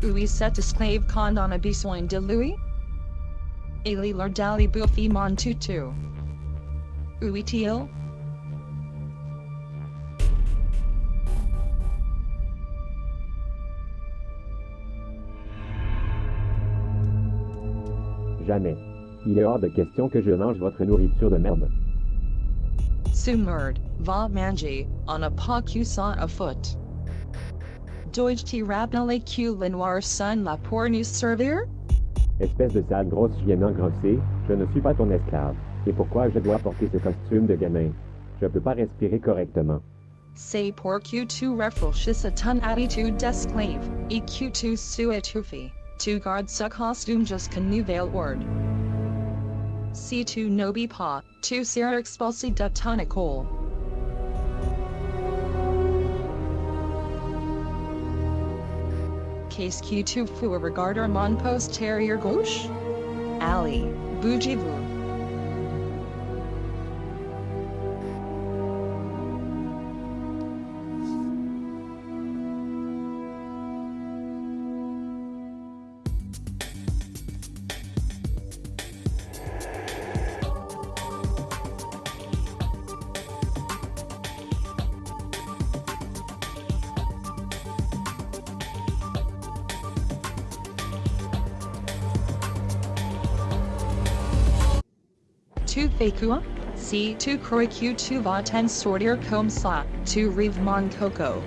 Oui cet esclave con on a besoin de lui? Il est leur dali bouffi mon tutu. Oui il? Jamais. Il est hors de question que je mange votre nourriture de merde. Sumerd, va manger, on a pas que ça à foot. Dois t rappeler que le noir son la pour nous servir? Espèce de sale grosse chienne engrossée, je ne suis pas ton esclave. Et pourquoi je dois porter ce costume de gamin? Je peux pas respirer correctement. C'est pour que tu rafraîchisses ton attitude d'esclave, et que tu sois étouffé. Tu gardes ce costume jusqu'à nouvel ordre. Si tu n'obéis pas, tu seras expulsé de ton école. case qui tu fous regard mon post terrier gauche? Ali, bougie vous. Fais quoi? Si tu crois que tu vas sortir comme rêves mon coco.